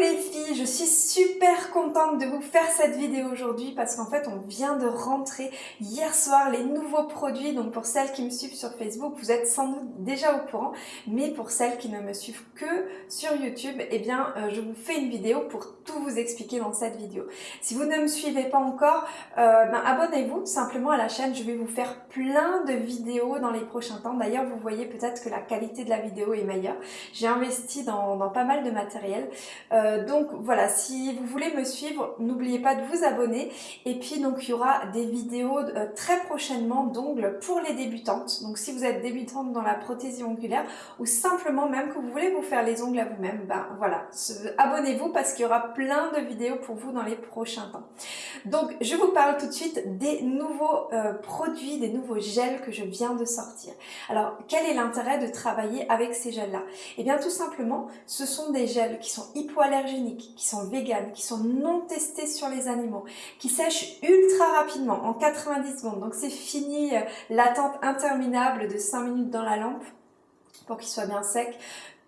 les filles, je suis super contente de vous faire cette vidéo aujourd'hui parce qu'en fait on vient de rentrer hier soir les nouveaux produits. Donc pour celles qui me suivent sur Facebook vous êtes sans doute déjà au courant. Mais pour celles qui ne me suivent que sur YouTube eh bien euh, je vous fais une vidéo pour tout vous expliquer dans cette vidéo. Si vous ne me suivez pas encore euh, ben, abonnez-vous simplement à la chaîne. Je vais vous faire plein de vidéos dans les prochains temps. D'ailleurs vous voyez peut-être que la qualité de la vidéo est meilleure. J'ai investi dans, pas mal de matériel. Euh, donc voilà, si vous voulez me suivre, n'oubliez pas de vous abonner. Et puis donc il y aura des vidéos euh, très prochainement d'ongles pour les débutantes. Donc si vous êtes débutante dans la prothésie ongulaire ou simplement même que vous voulez vous faire les ongles à vous-même, ben voilà, abonnez-vous parce qu'il y aura plein de vidéos pour vous dans les prochains temps. Donc je vous parle tout de suite des nouveaux euh, produits, des nouveaux gels que je viens de sortir. Alors quel est l'intérêt de travailler avec ces gels-là? Eh bien tout simplement, ce sont des gels qui sont hypoallergéniques, qui sont véganes, qui sont non testés sur les animaux, qui sèchent ultra rapidement, en 90 secondes. Donc c'est fini euh, l'attente interminable de 5 minutes dans la lampe pour qu'il soit bien sec.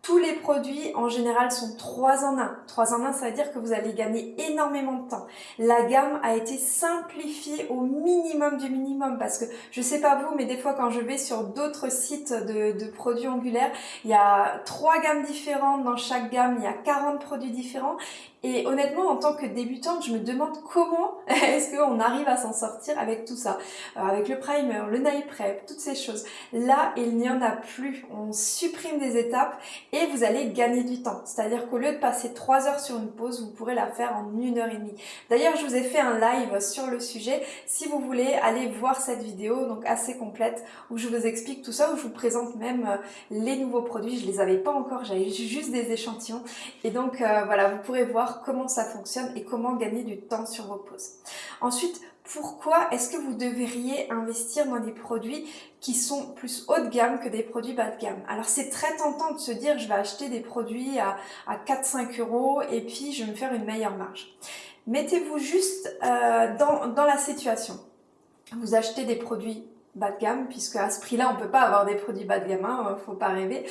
Tous les produits en général sont 3 en 1. 3 en 1 ça veut dire que vous allez gagner énormément de temps. La gamme a été simplifiée au minimum du minimum parce que je sais pas vous mais des fois quand je vais sur d'autres sites de, produits angulaires il y a trois gammes différentes dans chaque gamme, il y a 40 produits différents et honnêtement, en tant que débutante, je me demande comment est-ce qu'on arrive à s'en sortir avec tout ça. Euh, avec le primer, le nail prep, toutes ces choses. Là, il n'y en a plus. On supprime des étapes et vous allez gagner du temps. C'est-à-dire qu'au lieu de passer 3 heures sur une pause, vous pourrez la faire en une heure et demie. D'ailleurs, je vous ai fait un live sur le sujet. Si vous voulez aller voir cette vidéo, donc assez complète, où je vous explique tout ça, où je vous présente même euh, les nouveaux produits. Je les avais pas encore, j'avais juste des échantillons. Et donc, euh, voilà, vous pourrez voir comment ça fonctionne et comment gagner du temps sur vos pauses. Ensuite, pourquoi est-ce que vous devriez investir dans des produits qui sont plus haut de gamme que des produits bas de gamme? Alors c'est très tentant de se dire je vais acheter des produits à, 4-5 euros et puis je vais me faire une meilleure marge. Mettez-vous juste euh, dans, la situation. Vous achetez des produits bas de gamme, puisque à ce prix-là, on peut pas avoir des produits bas de gamme, hein, faut pas rêver.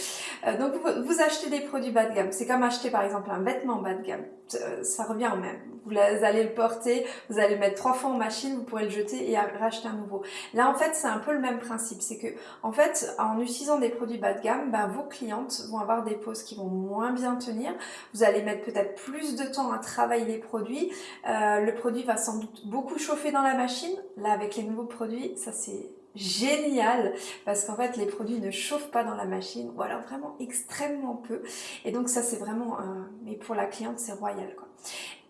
Euh, donc vous, achetez des produits bas de gamme, c'est comme acheter par exemple un vêtement bas de gamme, euh, ça revient au même. Vous allez le porter, vous allez le mettre trois fois en machine, vous pourrez le jeter et racheter un nouveau. Là en fait c'est un peu le même principe, c'est que en fait en utilisant des produits bas de gamme, ben, vos clientes vont avoir des poses qui vont moins bien tenir, vous allez mettre peut-être plus de temps à travailler les produits, euh, le produit va sans doute beaucoup chauffer dans la machine, là avec les nouveaux produits, ça c'est génial parce qu'en fait les produits ne chauffent pas dans la machine ou alors vraiment extrêmement peu. Et donc ça c'est vraiment mais pour la cliente c'est royal quoi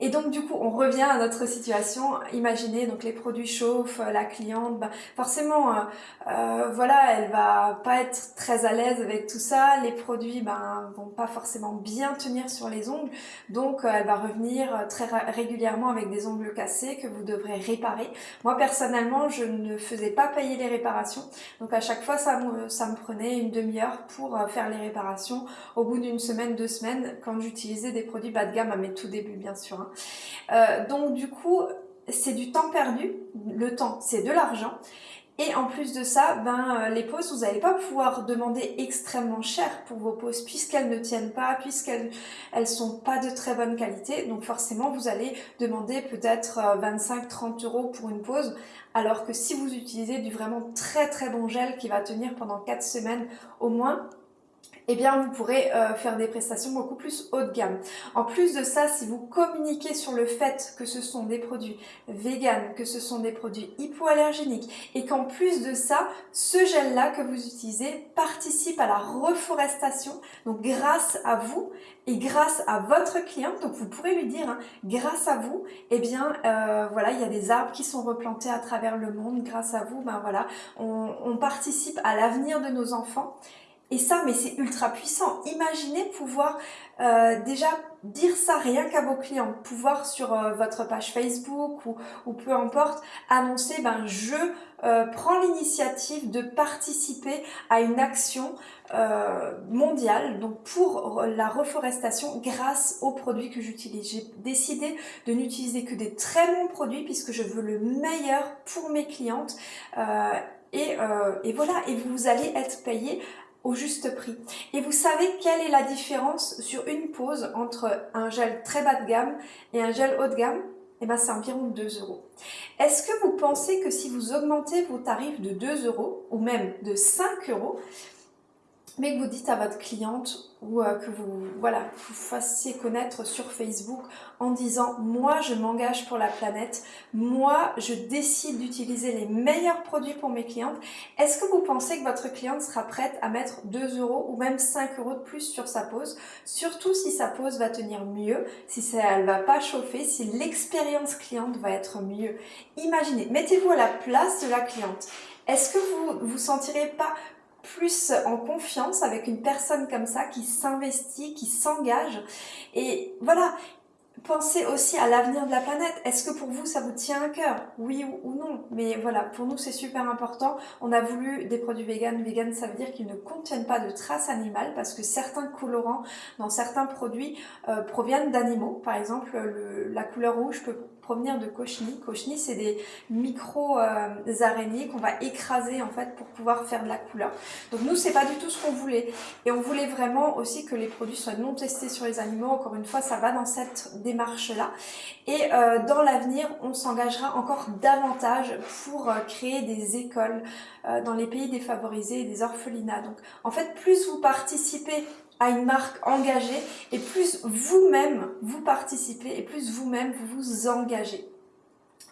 et donc du coup, on revient à notre situation. Imaginez, donc les produits chauffent, euh, la cliente, bah, forcément, euh, euh, voilà, elle va pas être très à l'aise avec tout ça. Les produits ben, vont pas forcément bien tenir sur les ongles. Donc elle va revenir très régulièrement avec des ongles cassés que vous devrez réparer. Moi personnellement, je ne faisais pas payer les réparations. Donc à chaque fois, ça me, ça me prenait une demi-heure pour faire les réparations. Au bout d'une semaine, deux semaines, quand j'utilisais des produits bas de gamme à mes tout débuts, bien sûr. Hein. Euh, donc du coup, c'est du temps perdu. Le temps, c'est de l'argent. Et en plus de ça, ben, euh, les pauses, vous n'allez pas pouvoir demander extrêmement cher pour vos pauses puisqu'elles ne tiennent pas, puisqu'elles elles sont pas de très bonne qualité. Donc forcément, vous allez demander peut-être 25-30 euh, euros pour une pause. Alors que si vous utilisez du vraiment très très bon gel qui va tenir pendant 4 semaines au moins, eh bien vous pourrez euh, faire des prestations beaucoup plus haut de gamme. En plus de ça, si vous communiquez sur le fait que ce sont des produits véganes, que ce sont des produits hypoallergéniques et qu'en plus de ça, ce gel-là que vous utilisez participe à la reforestation, donc grâce à vous et grâce à votre cliente, donc vous pourrez lui dire, hein, grâce à vous, eh bien euh, voilà, il y a des arbres qui sont replantés à travers le monde, grâce à vous, ben voilà, on participe à l'avenir de nos enfants et ça, mais c'est ultra puissant. Imaginez pouvoir euh, déjà dire ça rien qu'à vos clients, pouvoir sur euh, votre page Facebook ou, ou, peu importe, annoncer ben je euh, prends l'initiative de participer à une action mondiale donc pour la reforestation grâce aux produits que j'utilise. J'ai décidé de n'utiliser que des très bons produits puisque je veux le meilleur pour mes clientes et, et voilà, et vous allez être payé au juste prix. Et vous savez quelle est la différence sur une pose entre un gel très bas de gamme et un gel haut de gamme? Eh ben, c'est environ 2 euros. Est-ce que vous pensez que si vous augmentez vos tarifs de 2 euros ou même de 5 euros, mais que vous dites à votre cliente ou euh, que vous, voilà, vous fassiez connaître sur Facebook en disant « moi je m'engage pour la planète, moi je décide d'utiliser les meilleurs produits pour mes clientes », est-ce que vous pensez que votre cliente sera prête à mettre 2 euros ou même 5 euros de plus sur sa pose Surtout si sa pose va tenir mieux, si elle va pas chauffer, si l'expérience cliente va être mieux. Imaginez, mettez-vous à la place de la cliente. Est-ce que vous vous sentirez pas plus en confiance avec une personne comme ça qui s'investit, qui s'engage. Et voilà, pensez aussi à l'avenir de la planète. Est-ce que pour vous, ça vous tient à cœur? Oui ou, non Mais voilà, pour nous, c'est super important. On a voulu des produits vegan. Vegan, ça veut dire qu'ils ne contiennent pas de traces animales parce que certains colorants dans certains produits euh, proviennent d'animaux. Par exemple, la couleur rouge peut provenir de cochenilles. Cochenilles, c'est des micro-araignées qu'on va écraser en fait pour pouvoir faire de la couleur. Donc nous, c'est pas du tout ce qu'on voulait. Et on voulait vraiment aussi que les produits soient non testés sur les animaux. Encore une fois, ça va dans cette démarche-là. Et euh, dans l'avenir, on s'engagera encore davantage pour euh, créer des écoles euh, dans les pays défavorisés et des orphelinats. Donc en fait, plus vous participez à une marque engagée et plus vous-même vous participez et plus vous-même vous vous engagez.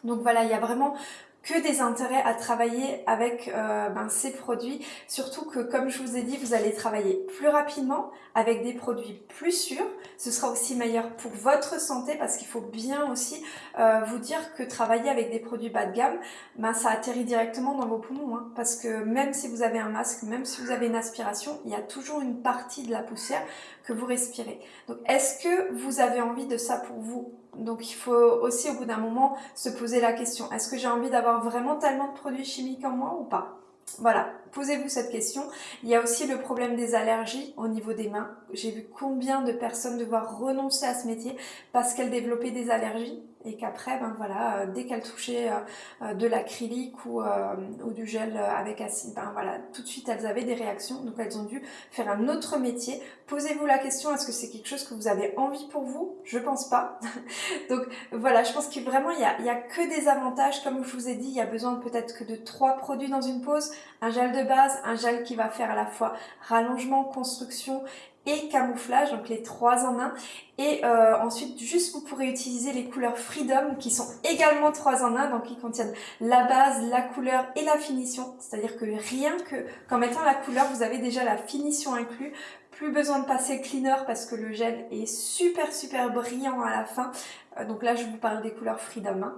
Donc voilà, il y a vraiment que des intérêts à travailler avec euh, ben, ces produits, surtout que comme je vous ai dit, vous allez travailler plus rapidement avec des produits plus sûrs. Ce sera aussi meilleur pour votre santé parce qu'il faut bien aussi euh, vous dire que travailler avec des produits bas de gamme, ben, ça atterrit directement dans vos poumons. Hein, parce que même si vous avez un masque, même si vous avez une aspiration, il y a toujours une partie de la poussière que vous respirez. Donc est-ce que vous avez envie de ça pour vous donc il faut aussi au bout d'un moment se poser la question, est-ce que j'ai envie d'avoir vraiment tellement de produits chimiques en moi ou pas? Voilà, posez-vous cette question. Il y a aussi le problème des allergies au niveau des mains. J'ai vu combien de personnes devoir renoncer à ce métier parce qu'elles développaient des allergies et qu'après, ben voilà, euh, dès qu'elles touchaient euh, euh, de l'acrylique ou, ou, du gel avec acide, ben voilà, tout de suite elles avaient des réactions, donc elles ont dû faire un autre métier. Posez-vous la question, est-ce que c'est quelque chose que vous avez envie pour vous? Je pense pas. donc voilà, je pense que vraiment il y a, y a que des avantages, comme je vous ai dit, il y a besoin peut-être que de trois produits dans une pause, un gel de base, un gel qui va faire à la fois rallongement, construction et camouflage, donc les trois en un. Et euh, ensuite, juste vous pourrez utiliser les couleurs Freedom qui sont également trois en un, donc qui contiennent la base, la couleur et la finition. C'est-à-dire que rien que qu'en mettant la couleur, vous avez déjà la finition inclus. Plus besoin de passer cleaner parce que le gel est super super brillant à la fin. Euh, donc là, je vous parle des couleurs Freedom. Hein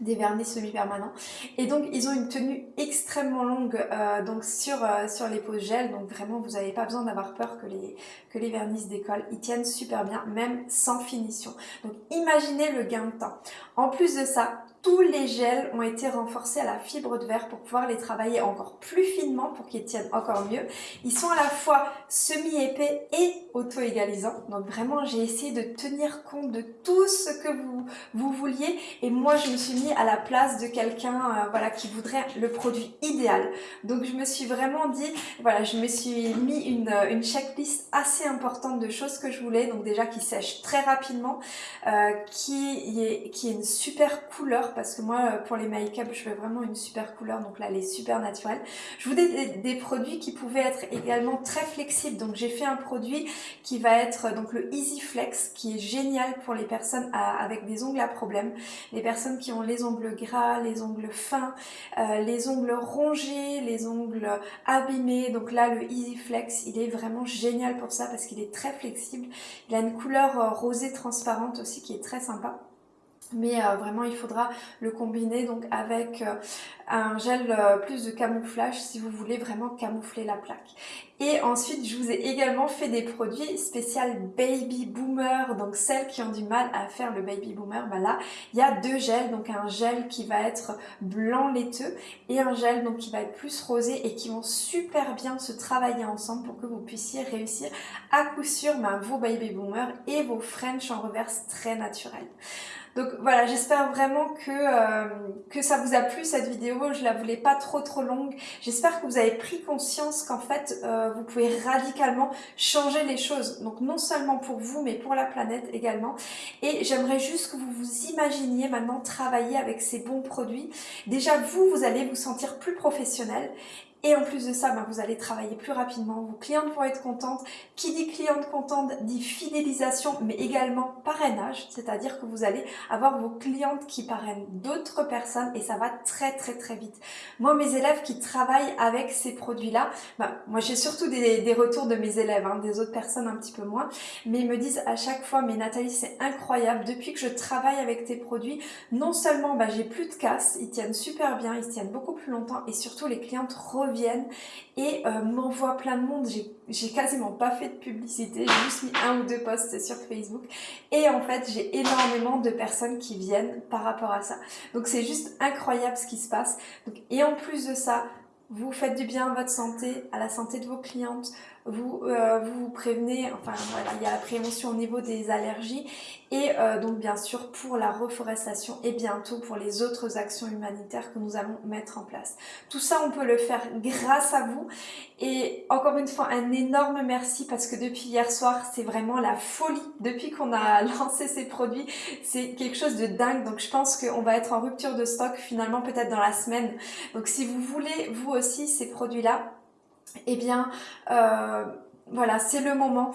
des vernis semi-permanents. Et donc ils ont une tenue extrêmement longue euh, donc sur, euh, sur les poses gel. Donc vraiment vous n'avez pas besoin d'avoir peur que les, que les vernis décollent. Ils tiennent super bien même sans finition. Donc imaginez le gain de temps. En plus de ça tous les gels ont été renforcés à la fibre de verre pour pouvoir les travailler encore plus finement pour qu'ils tiennent encore mieux. Ils sont à la fois semi-épais et auto-égalisants. Donc vraiment, j'ai essayé de tenir compte de tout ce que vous, vous vouliez. Et moi, je me suis mis à la place de quelqu'un euh, voilà, qui voudrait le produit idéal. Donc je me suis vraiment dit, voilà, je me suis mis une, une checklist assez importante de choses que je voulais. Donc déjà, qui sèche très rapidement, euh, qui, est, qui est une super couleur parce que moi euh, pour les make-up je veux vraiment une super couleur donc là elle est super naturelle. Je voulais des, produits qui pouvaient être également très flexibles. Donc j'ai fait un produit qui va être donc le Easy Flex qui est génial pour les personnes avec des ongles à problème, les personnes qui ont les ongles gras, les ongles fins, euh, les ongles rongés, les ongles abîmés. Donc là le Easy Flex il est vraiment génial pour ça parce qu'il est très flexible, il a une couleur euh, rosée transparente aussi qui est très sympa mais euh, vraiment il faudra le combiner donc avec euh, un gel euh, plus de camouflage si vous voulez vraiment camoufler la plaque. Et ensuite je vous ai également fait des produits spécial baby boomer, donc celles qui ont du mal à faire le baby boomer, bah là il y a deux gels, donc un gel qui va être blanc laiteux et un gel donc qui va être plus rosé et qui vont super bien se travailler ensemble pour que vous puissiez réussir à coup sûr bah, vos baby boomers et vos French en reverse très naturels. Donc voilà, j'espère vraiment que, euh, que ça vous a plu cette vidéo. Je la voulais pas trop trop longue. J'espère que vous avez pris conscience qu'en fait, euh, vous pouvez radicalement changer les choses. Donc non seulement pour vous, mais pour la planète également. Et j'aimerais juste que vous vous imaginiez maintenant travailler avec ces bons produits. Déjà, vous, vous allez vous sentir plus professionnel et en plus de ça, ben, vous allez travailler plus rapidement, vos clientes vont être contentes. Qui dit cliente contente dit fidélisation, mais également parrainage, c'est-à-dire que vous allez avoir vos clientes qui parrainent d'autres personnes et ça va très très très vite. Moi, mes élèves qui travaillent avec ces produits-là, ben, moi j'ai surtout des, retours de mes élèves, hein, des autres personnes un petit peu moins, mais ils me disent à chaque fois, mais Nathalie, c'est incroyable, depuis que je travaille avec tes produits, non seulement ben, j'ai plus de casse, ils tiennent super bien, ils tiennent beaucoup plus longtemps et surtout les clientes reviennent et euh, m'envoie plein de monde. J'ai quasiment pas fait de publicité, j'ai juste mis un ou deux posts sur Facebook et en fait j'ai énormément de personnes qui viennent par rapport à ça. Donc c'est juste incroyable ce qui se passe. et en plus de ça, vous faites du bien à votre santé, à la santé de vos clientes, vous, euh, vous prévenez, enfin voilà, il y a la prévention au niveau des allergies et euh, donc bien sûr pour la reforestation et bientôt pour les autres actions humanitaires que nous allons mettre en place. Tout ça on peut le faire grâce à vous et encore une fois un énorme merci parce que depuis hier soir c'est vraiment la folie. Depuis qu'on a lancé ces produits c'est quelque chose de dingue. Donc je pense qu'on va être en rupture de stock finalement peut-être dans la semaine. Donc si vous voulez vous aussi ces produits là eh bien, euh, voilà, c'est le moment.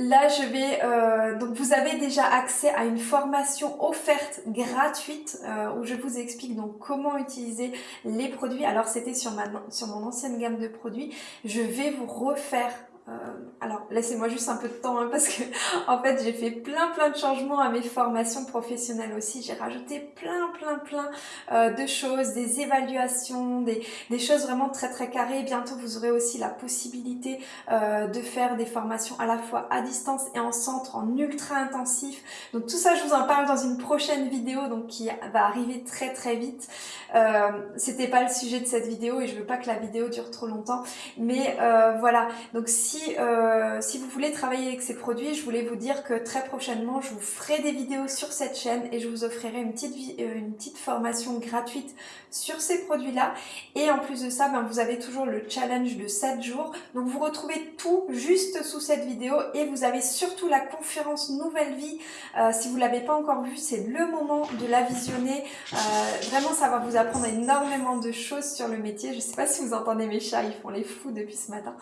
Là, je vais... Euh, donc, vous avez déjà accès à une formation offerte gratuite euh, où je vous explique donc comment utiliser les produits. Alors, c'était sur, ma, sur mon ancienne gamme de produits. Je vais vous refaire euh, alors laissez-moi juste un peu de temps hein, parce que en fait j'ai fait plein plein de changements à mes formations professionnelles aussi. J'ai rajouté plein plein plein euh, de choses, des évaluations, des, des, choses vraiment très très carrées. Bientôt vous aurez aussi la possibilité euh, de faire des formations à la fois à distance et en centre, en ultra intensif. Donc tout ça je vous en parle dans une prochaine vidéo donc qui va arriver très très vite. C'était pas le sujet de cette vidéo et je veux pas que la vidéo dure trop longtemps. Mais voilà, donc si euh, si, vous voulez travailler avec ces produits, je voulais vous dire que très prochainement, je vous ferai des vidéos sur cette chaîne et je vous offrirai une petite, euh, une petite formation gratuite sur ces produits-là. Et en plus de ça, ben, vous avez toujours le challenge de 7 jours. Donc vous retrouvez tout juste sous cette vidéo et vous avez surtout la conférence Nouvelle Vie. Euh, si vous ne l'avez pas encore vue, c'est le moment de la visionner. vraiment, ça va vous apprendre énormément de choses sur le métier. Je ne sais pas si vous entendez mes chats, ils font les fous depuis ce matin.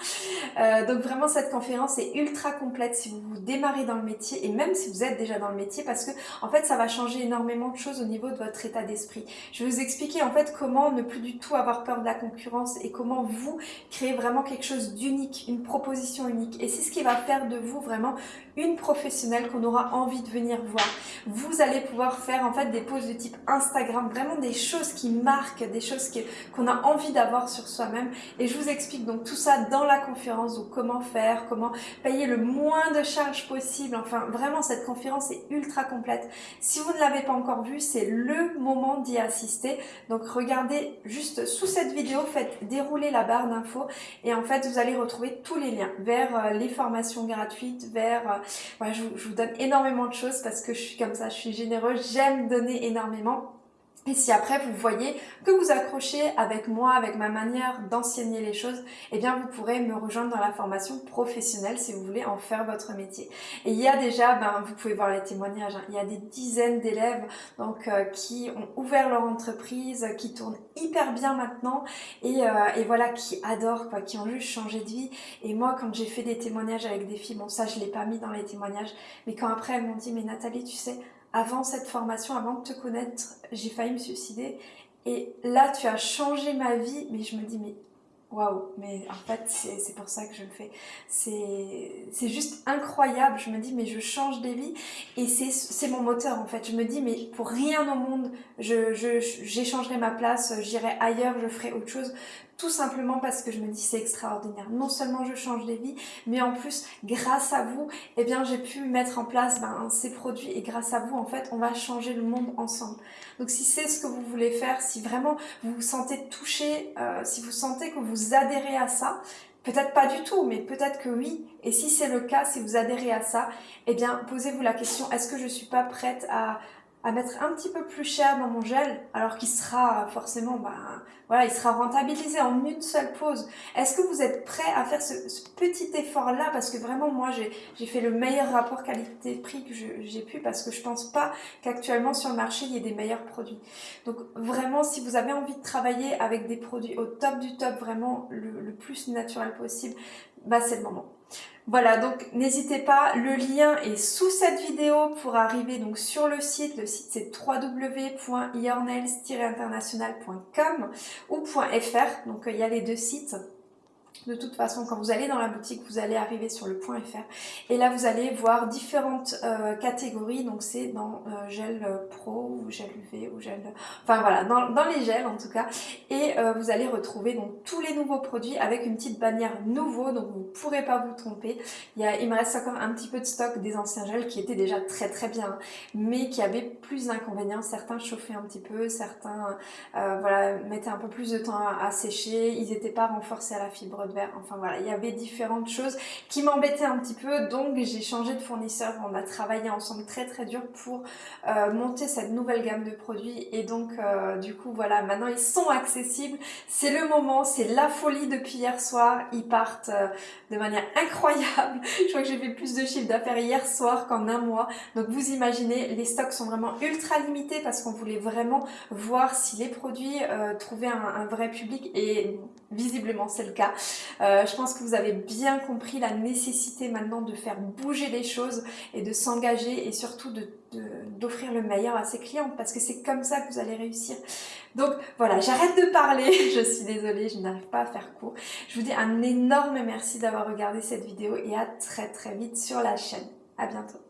donc vraiment cette conférence est ultra complète si vous, vous démarrez dans le métier et même si vous êtes déjà dans le métier parce que en fait ça va changer énormément de choses au niveau de votre état d'esprit. Je vais vous expliquer en fait comment ne plus du tout avoir peur de la concurrence et comment vous créer vraiment quelque chose d'unique, une proposition unique et c'est ce qui va faire de vous vraiment une professionnelle qu'on aura envie de venir voir. Vous allez pouvoir faire en fait des posts de type Instagram, vraiment des choses qui marquent, des choses qu'on a envie d'avoir sur soi-même et je vous explique donc tout ça dans la conférence, donc comment faire, comment payer le moins de charges possible. Enfin, vraiment, cette conférence est ultra complète. Si vous ne l'avez pas encore vue, c'est le moment d'y assister. Donc, regardez juste sous cette vidéo, faites dérouler la barre d'infos et en fait, vous allez retrouver tous les liens vers euh, les formations gratuites, vers... Je, je vous donne énormément de choses parce que je suis comme ça, je suis généreuse, j'aime donner énormément. Et si après vous voyez que vous accrochez avec moi, avec ma manière d'enseigner les choses, eh bien vous pourrez me rejoindre dans la formation professionnelle si vous voulez en faire votre métier. Et il y a déjà, ben, vous pouvez voir les témoignages, hein, il y a des dizaines d'élèves donc euh, qui ont ouvert leur entreprise, qui tournent hyper bien maintenant et, euh, et, voilà, qui adorent, quoi, qui ont juste changé de vie. Et moi quand j'ai fait des témoignages avec des filles, bon ça je l'ai pas mis dans les témoignages, mais quand après elles m'ont dit mais Nathalie tu sais, avant cette formation, avant de te connaître, j'ai failli me suicider. Et là, tu as changé ma vie. Mais je me dis, mais waouh, mais en fait, c'est pour ça que je le fais. C'est juste incroyable. Je me dis, mais je change des vies. Et c'est mon moteur, en fait. Je me dis, mais pour rien au monde, j'échangerai je, ma place, j'irai ailleurs, je ferai autre chose tout simplement parce que je me dis c'est extraordinaire. Non seulement je change des vies, mais en plus grâce à vous, eh bien j'ai pu mettre en place ben, ces produits et grâce à vous en fait on va changer le monde ensemble. Donc si c'est ce que vous voulez faire, si vraiment vous vous sentez touché, euh, si vous sentez que vous adhérez à ça, Peut-être pas du tout, mais peut-être que oui. Et si c'est le cas, si vous adhérez à ça, eh bien, posez-vous la question, est-ce que je suis pas prête à, à mettre un petit peu plus cher dans mon gel, alors qu'il sera forcément, ben, voilà, il sera rentabilisé en une seule pause. Est-ce que vous êtes prêt à faire ce, petit effort-là? Parce que vraiment, moi, j'ai fait le meilleur rapport qualité-prix que j'ai pu, parce que je pense pas qu'actuellement sur le marché, il y ait des meilleurs produits. Donc vraiment, si vous avez envie de travailler avec des produits au top du top, vraiment le, le plus naturel possible, bah c'est le moment. Voilà, donc n'hésitez pas, le lien est sous cette vidéo pour arriver donc sur le site. Le site c'est www.yournails-international.com ou .fr, donc il y a les deux sites. De toute façon, quand vous allez dans la boutique, vous allez arriver sur le point .fr et là vous allez voir différentes euh, catégories. Donc c'est dans euh, gel pro ou gel UV ou gel... Enfin voilà, dans, les gels en tout cas. Et euh, vous allez retrouver donc tous les nouveaux produits avec une petite bannière nouveau. Donc vous ne pourrez pas vous tromper. Il, il me reste encore un petit peu de stock des anciens gels qui étaient déjà très très bien. Mais qui avaient plus d'inconvénients. Certains chauffaient un petit peu, certains mettaient un peu plus de temps à, sécher. Ils n'étaient pas renforcés à la fibre de Enfin voilà, il y avait différentes choses qui m'embêtaient un petit peu. Donc j'ai changé de fournisseur. On a travaillé ensemble très très dur pour euh, monter cette nouvelle gamme de produits. Et donc euh, du coup voilà, maintenant ils sont accessibles. C'est le moment, c'est la folie depuis hier soir. Ils partent euh, de manière incroyable. Je crois que j'ai fait plus de chiffre d'affaires hier soir qu'en un mois. Donc vous imaginez, les stocks sont vraiment ultra limités parce qu'on voulait vraiment voir si les produits trouvaient un, un vrai public et visiblement c'est le cas. Euh, je pense que vous avez bien compris la nécessité maintenant de faire bouger les choses et de s'engager et surtout d'offrir le meilleur à ses clients parce que c'est comme ça que vous allez réussir. Donc voilà, j'arrête de parler, je suis désolée, je n'arrive pas à faire court. Je vous dis un énorme merci d'avoir regardé cette vidéo et à très très vite sur la chaîne. À bientôt.